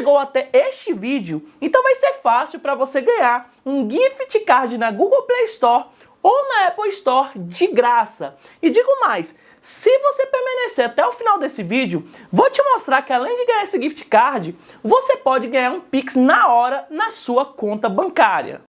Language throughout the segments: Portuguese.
chegou até este vídeo, então vai ser fácil para você ganhar um gift card na Google Play Store ou na Apple Store de graça. E digo mais, se você permanecer até o final desse vídeo, vou te mostrar que além de ganhar esse gift card, você pode ganhar um Pix na hora na sua conta bancária.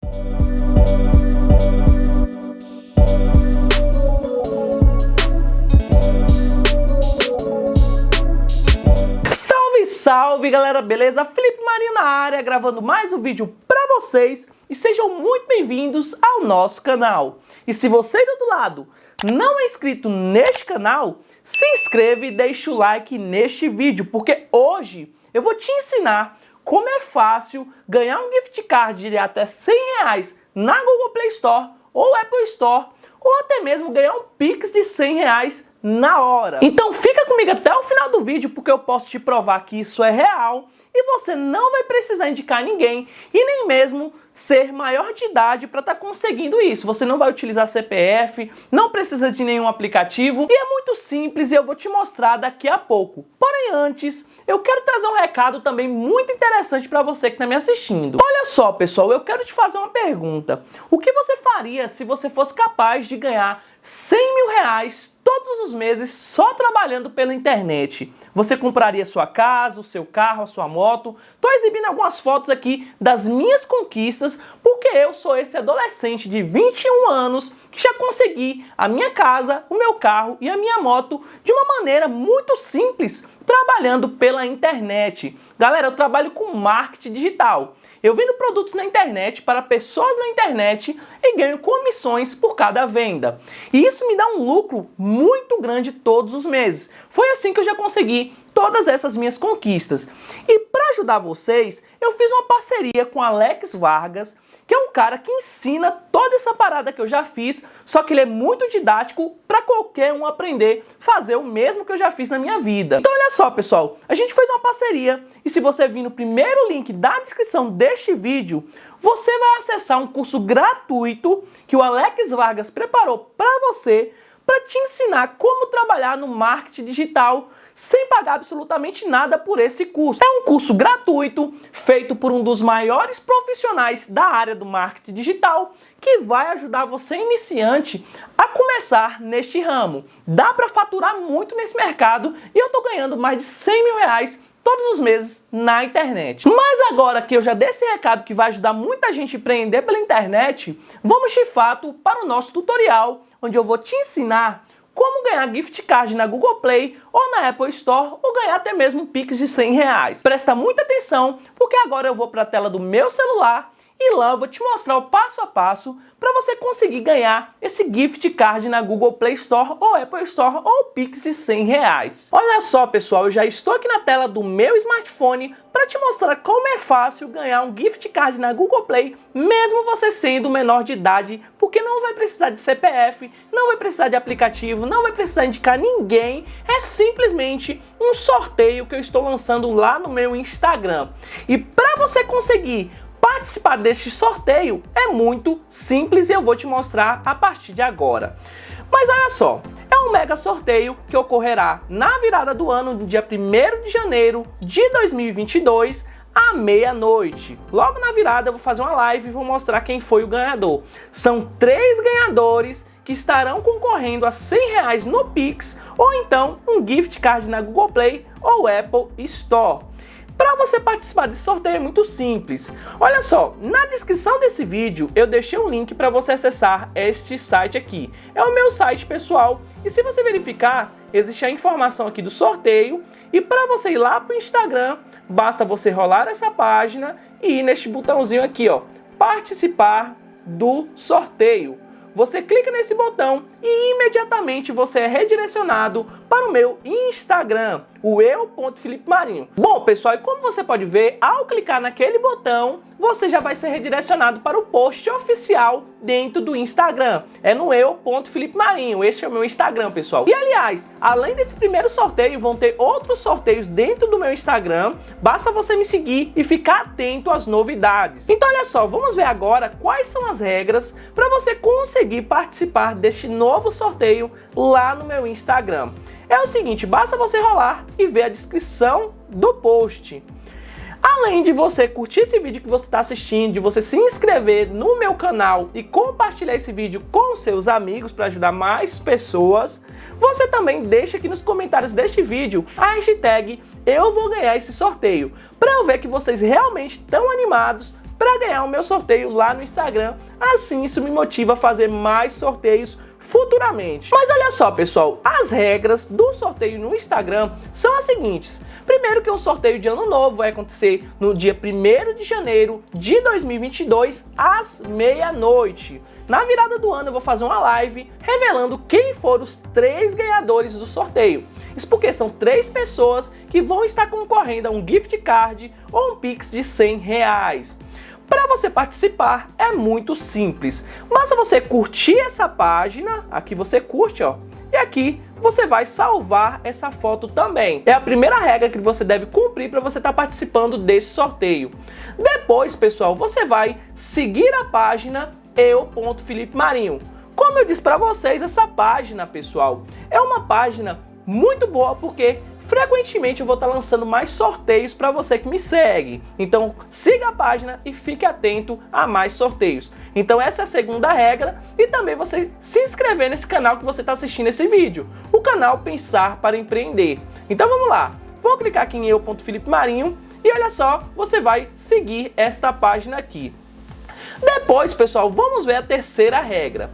Salve, galera, beleza? Felipe Marinho na área, gravando mais um vídeo para vocês e sejam muito bem-vindos ao nosso canal. E se você do outro lado não é inscrito neste canal, se inscreva e deixe o like neste vídeo, porque hoje eu vou te ensinar como é fácil ganhar um gift card de até 100 reais na Google Play Store ou Apple Store, ou até mesmo ganhar um Pix de 100 reais na hora. Então fica comigo até o final do vídeo, porque eu posso te provar que isso é real e você não vai precisar indicar ninguém e nem mesmo ser maior de idade para estar tá conseguindo isso. Você não vai utilizar CPF, não precisa de nenhum aplicativo e é muito simples e eu vou te mostrar daqui a pouco. Porém antes, eu quero trazer um recado também muito interessante para você que está me assistindo. Olha só pessoal, eu quero te fazer uma pergunta. O que você faria se você fosse capaz de ganhar 100 mil reais todos os meses só trabalhando pela internet. Você compraria sua casa, o seu carro, a sua moto. Estou exibindo algumas fotos aqui das minhas conquistas, porque eu sou esse adolescente de 21 anos que já consegui a minha casa, o meu carro e a minha moto de uma maneira muito simples, trabalhando pela internet. Galera, eu trabalho com marketing digital. Eu vendo produtos na internet para pessoas na internet e ganho comissões por cada venda. E isso me dá um lucro muito grande todos os meses. Foi assim que eu já consegui todas essas minhas conquistas. E para ajudar vocês, eu fiz uma parceria com Alex Vargas, que é um cara que ensina toda essa parada que eu já fiz, só que ele é muito didático para qualquer um aprender fazer o mesmo que eu já fiz na minha vida. Então olha só pessoal, a gente fez uma parceria e se você vir no primeiro link da descrição deste vídeo, você vai acessar um curso gratuito que o Alex Vargas preparou para você para te ensinar como trabalhar no marketing digital sem pagar absolutamente nada por esse curso. É um curso gratuito, feito por um dos maiores profissionais da área do marketing digital, que vai ajudar você iniciante a começar neste ramo. Dá para faturar muito nesse mercado e eu estou ganhando mais de 100 mil reais todos os meses na internet. Mas agora que eu já dei esse recado que vai ajudar muita gente a empreender pela internet, vamos de fato para o nosso tutorial, onde eu vou te ensinar como ganhar gift card na Google Play ou na Apple Store ou ganhar até mesmo Pix de 100 reais. Presta muita atenção porque agora eu vou para a tela do meu celular e lá eu vou te mostrar o passo a passo para você conseguir ganhar esse gift card na Google Play Store ou Apple Store ou Pix de 100 reais. Olha só pessoal, eu já estou aqui na tela do meu smartphone para te mostrar como é fácil ganhar um gift card na Google Play, mesmo você sendo menor de idade, porque não vai precisar de CPF, não vai precisar de aplicativo, não vai precisar indicar ninguém, é simplesmente um sorteio que eu estou lançando lá no meu Instagram. E para você conseguir Participar deste sorteio é muito simples e eu vou te mostrar a partir de agora. Mas olha só, é um mega sorteio que ocorrerá na virada do ano, no dia 1 de janeiro de 2022, à meia-noite. Logo na virada eu vou fazer uma live e vou mostrar quem foi o ganhador. São três ganhadores que estarão concorrendo a 100 reais no Pix ou então um gift card na Google Play ou Apple Store. Para você participar desse sorteio é muito simples. Olha só, na descrição desse vídeo eu deixei um link para você acessar este site aqui. É o meu site pessoal e se você verificar, existe a informação aqui do sorteio e para você ir lá para o Instagram, basta você rolar essa página e ir neste botãozinho aqui, ó, participar do sorteio. Você clica nesse botão e imediatamente você é redirecionado para o meu Instagram, o eu.felipe Bom, pessoal, e como você pode ver, ao clicar naquele botão, você já vai ser redirecionado para o post oficial dentro do Instagram. É no eu.felipe este é o meu Instagram, pessoal. E aliás, além desse primeiro sorteio, vão ter outros sorteios dentro do meu Instagram, basta você me seguir e ficar atento às novidades. Então olha só, vamos ver agora quais são as regras para você conseguir participar deste novo sorteio lá no meu Instagram. É o seguinte, basta você rolar e ver a descrição do post. Além de você curtir esse vídeo que você está assistindo, de você se inscrever no meu canal e compartilhar esse vídeo com seus amigos para ajudar mais pessoas, você também deixa aqui nos comentários deste vídeo a hashtag eu vou ganhar esse sorteio, para eu ver que vocês realmente estão animados para ganhar o meu sorteio lá no Instagram. Assim isso me motiva a fazer mais sorteios futuramente. Mas olha só, pessoal, as regras do sorteio no Instagram são as seguintes. Primeiro que o sorteio de ano novo vai acontecer no dia 1 de janeiro de 2022, às meia-noite. Na virada do ano eu vou fazer uma live revelando quem foram os três ganhadores do sorteio. Isso porque são três pessoas que vão estar concorrendo a um gift card ou um pix de 100 reais. Para você participar é muito simples. Basta você curtir essa página, aqui você curte, ó, e aqui você vai salvar essa foto também. É a primeira regra que você deve cumprir para você estar tá participando desse sorteio. Depois, pessoal, você vai seguir a página eu.felipe Como eu disse para vocês, essa página, pessoal, é uma página muito boa porque frequentemente eu vou estar lançando mais sorteios para você que me segue. Então siga a página e fique atento a mais sorteios. Então essa é a segunda regra e também você se inscrever nesse canal que você está assistindo esse vídeo, o canal Pensar para Empreender. Então vamos lá, vou clicar aqui em eu.felipe Marinho e olha só, você vai seguir esta página aqui. Depois, pessoal, vamos ver a terceira regra.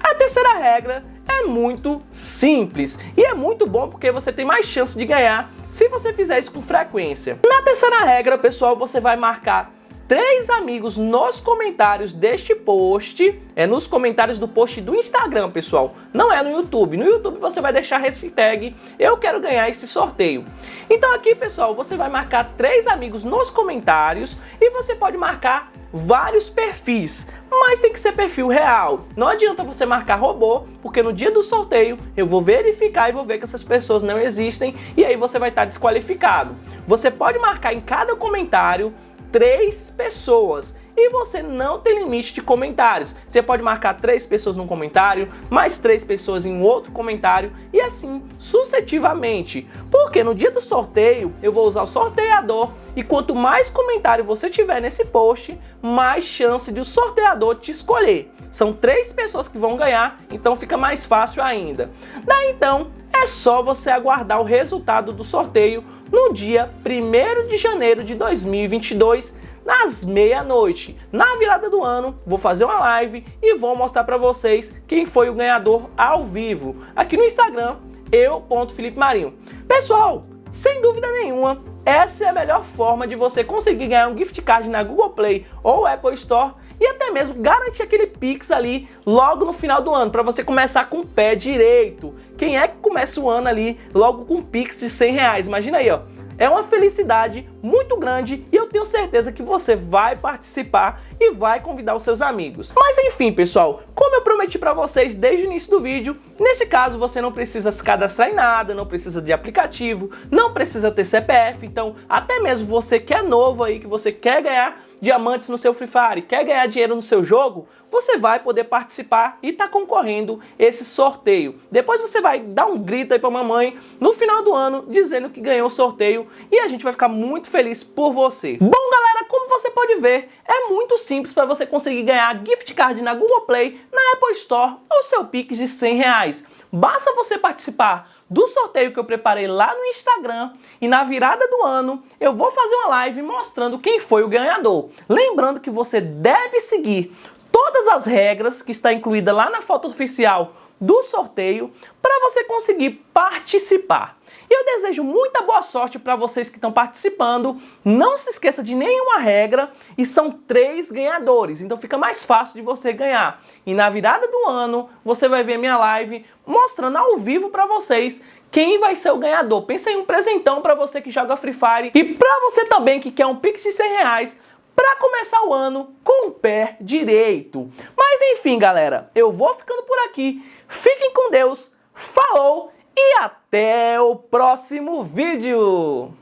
A terceira regra é muito simples e é muito bom porque você tem mais chance de ganhar se você fizer isso com frequência. Na terceira regra, pessoal, você vai marcar três amigos nos comentários deste post, é nos comentários do post do Instagram, pessoal, não é no YouTube. No YouTube você vai deixar hashtag eu quero ganhar esse sorteio. Então aqui, pessoal, você vai marcar três amigos nos comentários e você pode marcar vários perfis, mas tem que ser perfil real. Não adianta você marcar robô, porque no dia do sorteio eu vou verificar e vou ver que essas pessoas não existem e aí você vai estar desqualificado. Você pode marcar em cada comentário três pessoas e você não tem limite de comentários. Você pode marcar três pessoas num comentário, mais três pessoas em outro comentário e assim sucessivamente. Porque no dia do sorteio eu vou usar o sorteador e quanto mais comentário você tiver nesse post, mais chance de o sorteador te escolher. São três pessoas que vão ganhar, então fica mais fácil ainda. Daí então é só você aguardar o resultado do sorteio no dia 1 de janeiro de 2022, nas meia-noite. Na virada do ano, vou fazer uma live e vou mostrar para vocês quem foi o ganhador ao vivo, aqui no Instagram, eu.felipe Marinho. Pessoal, sem dúvida nenhuma, essa é a melhor forma de você conseguir ganhar um gift card na Google Play ou Apple Store e até mesmo garantir aquele Pix ali logo no final do ano, para você começar com o pé direito. Quem é que começa o ano ali logo com Pix de 100 reais? Imagina aí, ó. É uma felicidade muito grande e eu tenho certeza que você vai participar e vai convidar os seus amigos. Mas enfim, pessoal, como eu prometi para vocês desde o início do vídeo, nesse caso você não precisa se cadastrar em nada, não precisa de aplicativo, não precisa ter CPF, então até mesmo você que é novo aí, que você quer ganhar diamantes no seu Free Fire, quer ganhar dinheiro no seu jogo, você vai poder participar e tá concorrendo esse sorteio. Depois você vai dar um grito aí pra mamãe no final do ano dizendo que ganhou o sorteio e a gente vai ficar muito feliz por você. Bom, galera, como você pode ver, é muito simples para você conseguir ganhar gift card na Google Play, na Apple Store ou seu Pix de 100 reais. Basta você participar do sorteio que eu preparei lá no Instagram e na virada do ano eu vou fazer uma live mostrando quem foi o ganhador. Lembrando que você deve seguir todas as regras que está incluída lá na foto oficial do sorteio para você conseguir participar. Eu desejo muita boa sorte para vocês que estão participando. Não se esqueça de nenhuma regra e são três ganhadores, então fica mais fácil de você ganhar. E na virada do ano você vai ver minha live mostrando ao vivo para vocês quem vai ser o ganhador. Pensa em um presentão para você que joga Free Fire e para você também que quer um Pix de 100 reais para começar o ano com o pé direito. Mas enfim, galera, eu vou ficando por aqui. Fiquem com Deus. Falou! e até o próximo vídeo!